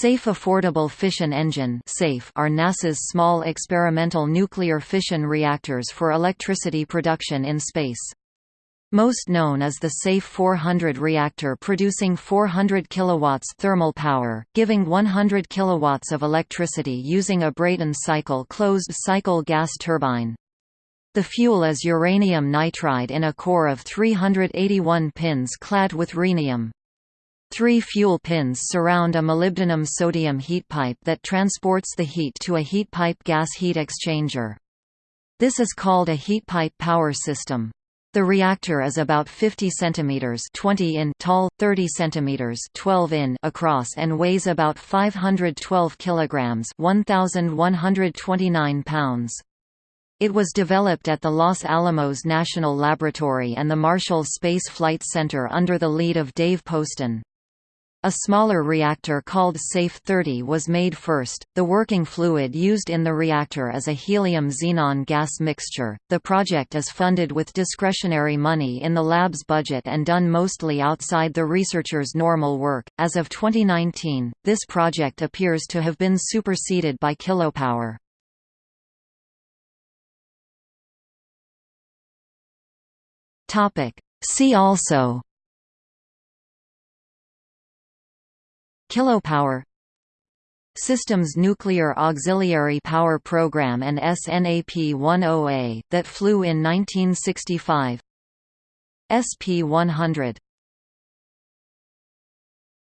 Safe Affordable Fission Engine are NASA's small experimental nuclear fission reactors for electricity production in space. Most known is the SAFE 400 reactor producing 400 kilowatts thermal power, giving 100 kilowatts of electricity using a Brayton cycle closed-cycle gas turbine. The fuel is uranium nitride in a core of 381 pins clad with rhenium. Three fuel pins surround a molybdenum-sodium heat pipe that transports the heat to a heat pipe gas heat exchanger. This is called a heat pipe power system. The reactor is about 50 centimeters 20 in tall, 30 centimeters 12 in across and weighs about 512 kilograms 1129 pounds. It was developed at the Los Alamos National Laboratory and the Marshall Space Flight Center under the lead of Dave Poston. A smaller reactor called SAFE-30 was made first. The working fluid used in the reactor is a helium-xenon gas mixture. The project is funded with discretionary money in the lab's budget and done mostly outside the researchers' normal work. As of 2019, this project appears to have been superseded by Kilopower. Topic: See also Kilopower Systems Nuclear Auxiliary Power Program and SNAP-10A, that flew in 1965 SP-100